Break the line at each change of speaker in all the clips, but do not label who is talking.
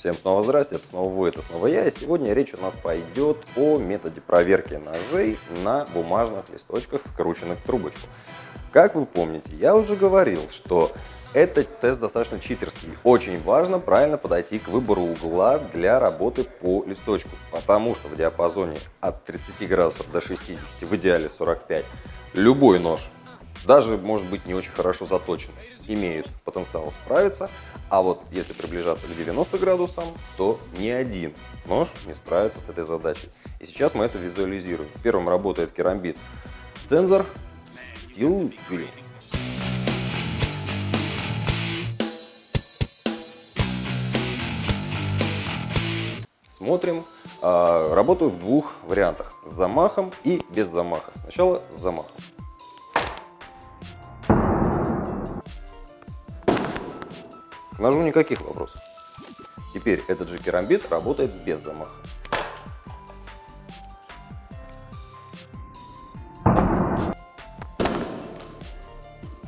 Всем снова здрасте, это снова вы, это снова я. И сегодня речь у нас пойдет о методе проверки ножей на бумажных листочках, скрученных в трубочку. Как вы помните, я уже говорил, что этот тест достаточно читерский. Очень важно правильно подойти к выбору угла для работы по листочку, потому что в диапазоне от 30 градусов до 60, в идеале 45, любой нож даже, может быть, не очень хорошо заточен, имеют потенциал справиться, а вот если приближаться к 90 градусам, то ни один нож не справится с этой задачей. И сейчас мы это визуализируем. Первым работает керамбит цензор Steel Green. Смотрим. А, работаю в двух вариантах. С замахом и без замаха. Сначала с замахом. Ножу никаких вопросов. Теперь этот же керамбит работает без замаха.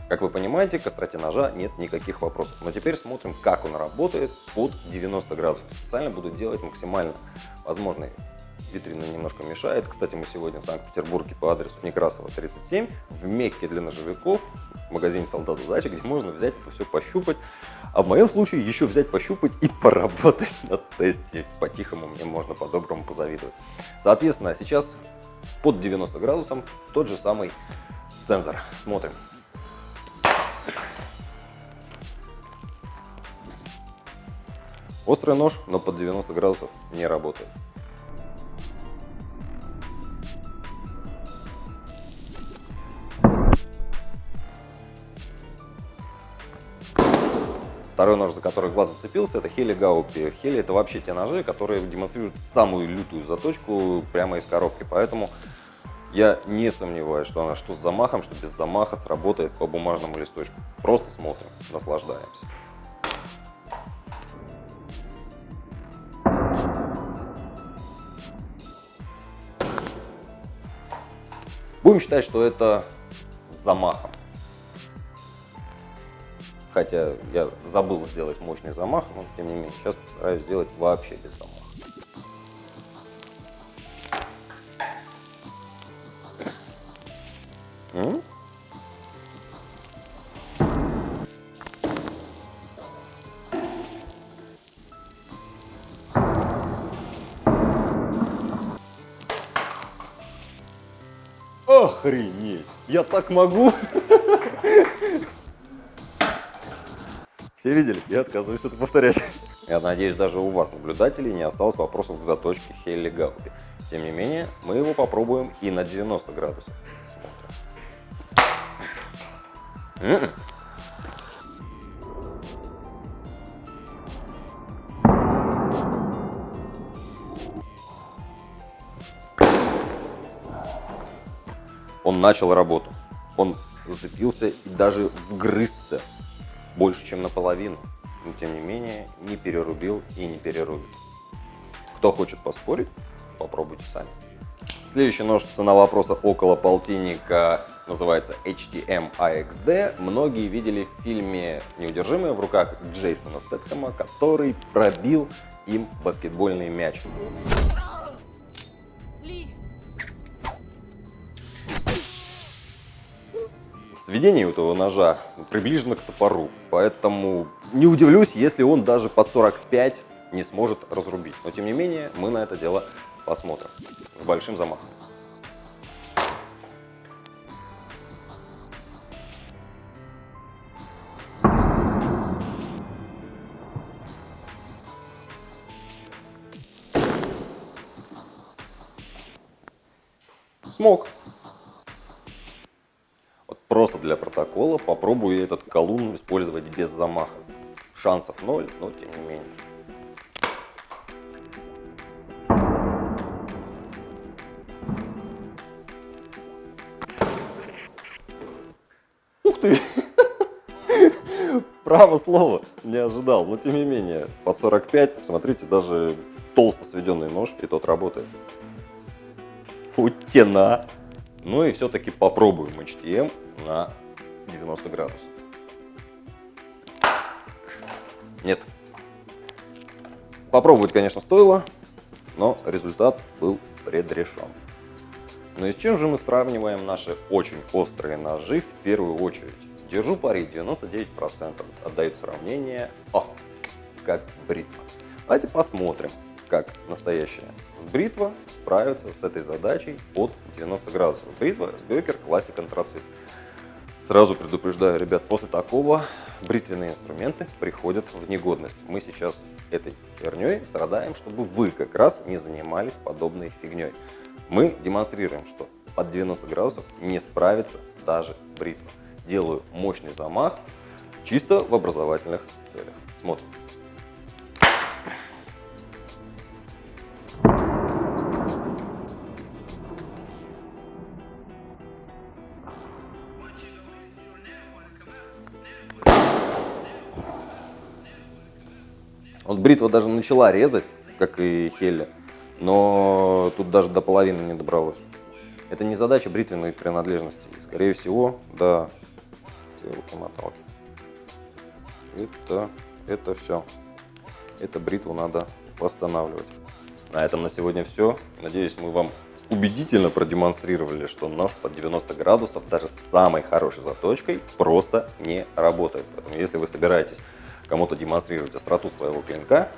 Как вы понимаете, к остроте ножа нет никаких вопросов. Но теперь смотрим, как он работает под 90 градусов. Специально буду делать максимально возможный. Витрина немножко мешает. Кстати, мы сегодня в Санкт-Петербурге по адресу Некрасова 37 в Мекке для ножевиков в магазине «Солдат удачи», где можно взять это все пощупать. А в моем случае еще взять, пощупать и поработать на тесте. По-тихому мне можно по-доброму позавидовать. Соответственно, сейчас под 90 градусом тот же самый сенсор. Смотрим. Острый нож, но под 90 градусов не работает. Второй нож, за который глаз зацепился, это Хели Гаупи. Хели это вообще те ножи, которые демонстрируют самую лютую заточку прямо из коробки. Поэтому я не сомневаюсь, что она что с замахом, что без замаха сработает по бумажному листочку. Просто смотрим, наслаждаемся. Будем считать, что это с замахом. Хотя я забыл сделать мощный замах, но тем не менее сейчас постараюсь сделать вообще без замаха. Охренеть! Я так могу! Все видели? Я отказываюсь это повторять. Я надеюсь, даже у вас, наблюдателей, не осталось вопросов к заточке Хелли Гаупи. Тем не менее, мы его попробуем и на 90 градусов. Смотрим. Он начал работу. Он зацепился и даже вгрызся больше, чем наполовину, но тем не менее не перерубил и не перерубит. Кто хочет поспорить, попробуйте сами. Следующий нож, цена вопроса около полтинника, называется HTM AXD. Многие видели в фильме «Неудержимые» в руках Джейсона Стэтхэма, который пробил им баскетбольный мяч. Сведение этого ножа приближено к топору, поэтому не удивлюсь, если он даже под 45 не сможет разрубить. Но тем не менее, мы на это дело посмотрим с большим замахом. Смог. Просто для протокола попробую этот колун использовать без замаха. Шансов ноль, но тем не менее. Ух ты! Право слово, не ожидал, но тем не менее, под 45, смотрите, даже толсто сведенный нож, и тот работает. Утена! Ну и все-таки попробуем HTM на 90 градусов. Нет. Попробовать, конечно, стоило, но результат был предрешен. Но и с чем же мы сравниваем наши очень острые ножи в первую очередь? Держу пари, 99% отдают сравнение, о, как бритва. Давайте посмотрим, как настоящая бритва справится с этой задачей под 90 градусов. Бритва Бекер Classic Антрацит. Сразу предупреждаю, ребят, после такого бритвенные инструменты приходят в негодность. Мы сейчас этой херней страдаем, чтобы вы как раз не занимались подобной фигней. Мы демонстрируем, что под 90 градусов не справится даже бритва. Делаю мощный замах чисто в образовательных целях. Смотрим. Вот бритва даже начала резать, как и Хелли, но тут даже до половины не добралось. Это не задача бритвенной принадлежности. Скорее всего, да, моталки. Это, это все. Это бритву надо восстанавливать. На этом на сегодня все. Надеюсь, мы вам убедительно продемонстрировали, что нож под 90 градусов даже с самой хорошей заточкой просто не работает. Поэтому если вы собираетесь кому-то демонстрировать остроту своего клинка,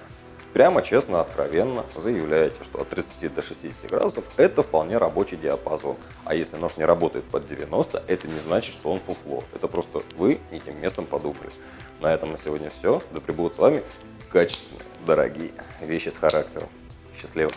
прямо честно, откровенно заявляете, что от 30 до 60 градусов это вполне рабочий диапазон. А если нож не работает под 90, это не значит, что он фуфло. Это просто вы не тем местом подумали. На этом на сегодня все. Да пребудут с вами качественные, дорогие вещи с характером. Счастливо!